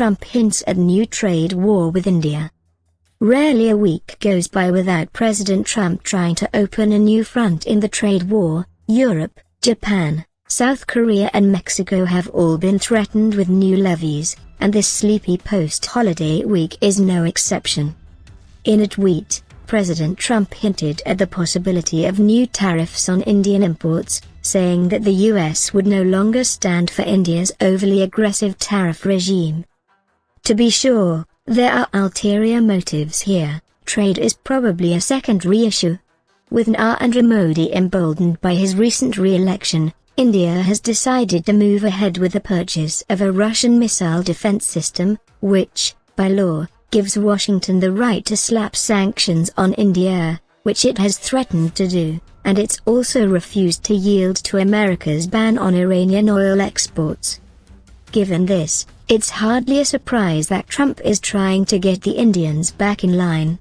Trump hints at new trade war with India. Rarely a week goes by without President Trump trying to open a new front in the trade war. Europe, Japan, South Korea and Mexico have all been threatened with new levies, and this sleepy post-holiday week is no exception. In a tweet, President Trump hinted at the possibility of new tariffs on Indian imports, saying that the US would no longer stand for India's overly aggressive tariff regime. To be sure, there are ulterior motives here, trade is probably a secondary issue. With Narendra Modi emboldened by his recent re-election, India has decided to move ahead with the purchase of a Russian missile defense system, which, by law, gives Washington the right to slap sanctions on India, which it has threatened to do, and it's also refused to yield to America's ban on Iranian oil exports. Given this, it's hardly a surprise that Trump is trying to get the Indians back in line.